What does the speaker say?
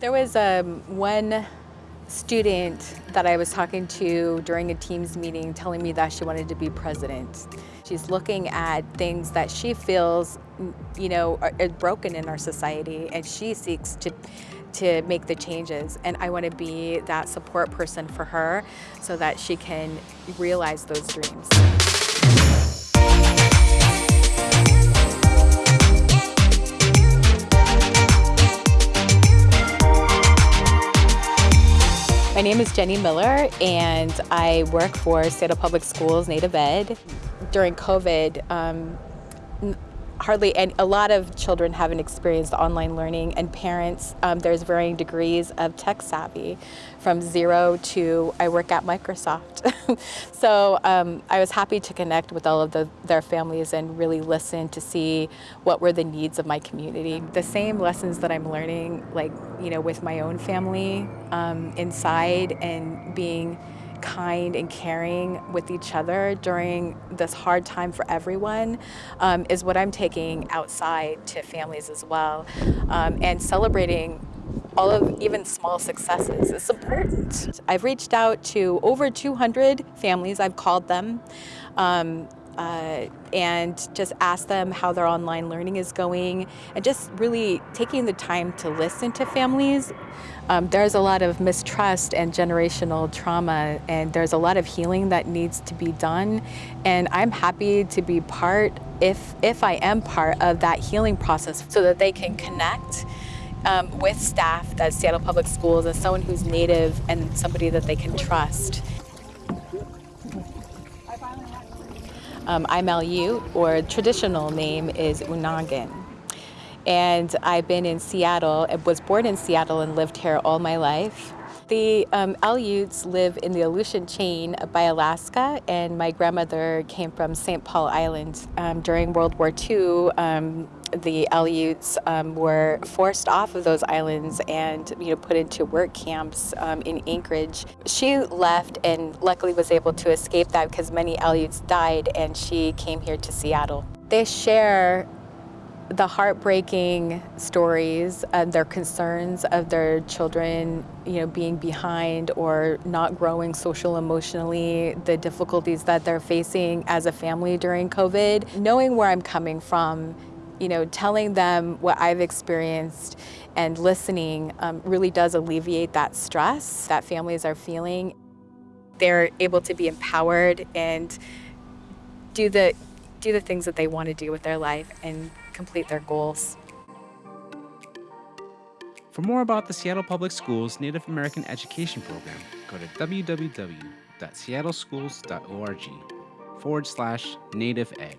There was um, one student that I was talking to during a Teams meeting telling me that she wanted to be president. She's looking at things that she feels, you know, are, are broken in our society and she seeks to to make the changes and I want to be that support person for her so that she can realize those dreams. My name is Jenny Miller and I work for Seattle Public Schools Native Ed. During COVID, um, hardly any, a lot of children haven't experienced online learning and parents um, there's varying degrees of tech savvy from zero to I work at Microsoft. So um, I was happy to connect with all of the, their families and really listen to see what were the needs of my community. The same lessons that I'm learning like you know with my own family um, inside and being kind and caring with each other during this hard time for everyone um, is what I'm taking outside to families as well. Um, and celebrating all of even small successes is important. I've reached out to over 200 families, I've called them. Um, uh, and just ask them how their online learning is going and just really taking the time to listen to families. Um, there's a lot of mistrust and generational trauma and there's a lot of healing that needs to be done and I'm happy to be part, if, if I am part of that healing process so that they can connect um, with staff at Seattle Public Schools as someone who's native and somebody that they can trust. Um, I'm Aleut, or traditional name is Unangan. And I've been in Seattle, was born in Seattle and lived here all my life. The um, Aleuts live in the Aleutian chain by Alaska, and my grandmother came from St. Paul Island. Um, during World War II, um, the Aleuts um, were forced off of those islands and you know put into work camps um, in Anchorage. She left and luckily was able to escape that because many Aleuts died and she came here to Seattle. They share the heartbreaking stories and their concerns of their children you know being behind or not growing social emotionally the difficulties that they're facing as a family during covid knowing where i'm coming from you know telling them what i've experienced and listening um, really does alleviate that stress that families are feeling. They're able to be empowered and do the do the things that they want to do with their life and complete their goals. For more about the Seattle Public Schools Native American Education Program, go to www.seattleschools.org forward slash native ed.